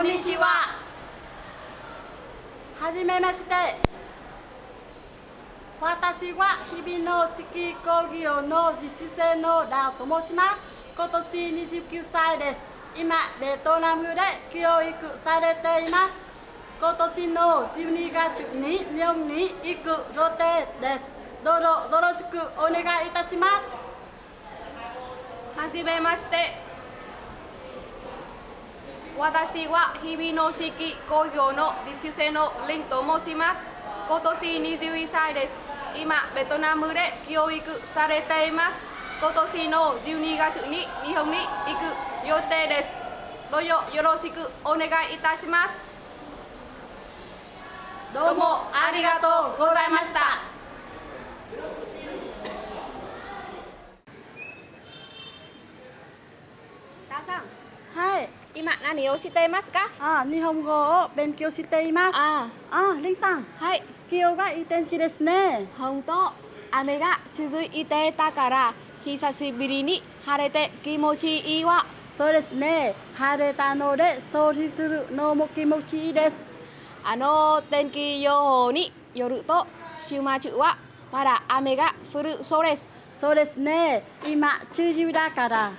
こんにちは。はじめまして。私は日々のスキー工業の実習生のラオと申します。今年29歳です。今、ベトナムで教育されています。今年の12月に日本に行く予定です。どうぞよろしくお願いいたします。はじめまして。私は日々の式工業の実習生のリンと申します。今年21歳です。今、ベトナムで教育されています。今年の12月に日本に行く予定です。どうぞよろしくお願いいたします。どうもありがとうございました。ダーさん、はい。今何をしていますか？あ、日本語を勉強しています。ああ、リンさん、あ、はい。今日がいい天気ですね。本当雨が続いていたから久しぶりに晴れて気持ちいいわそうですね。晴れたので掃除するのも気持ちいいです。あの天気予報によると週末はまだ雨が降るそうですそうですね。今、中秋だから。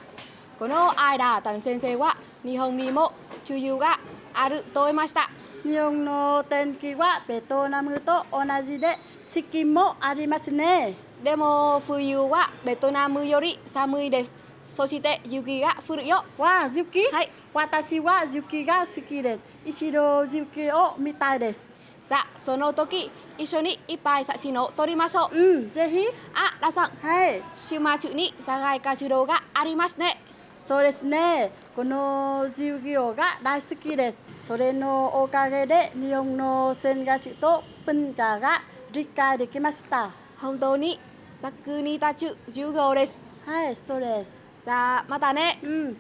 この間タン先生は日本にも梅雨があると言いました日本の天気はベトナムと同じで四季もありますね。でも冬はベトナムより寒いですそして雪が降るよわあ、雪、はい私は雪が好きです。一度雪を見たいです。さあその時一緒にいっぱい写真を撮りましょううん、ぜひ。あラさんはい。週末に社外活動がありますねそうですね。この授業が大好きです。それのおかげで日本の生活と文化が理解できました。本当に作に立つ授業ですはい、そうです。じゃあまたねうん、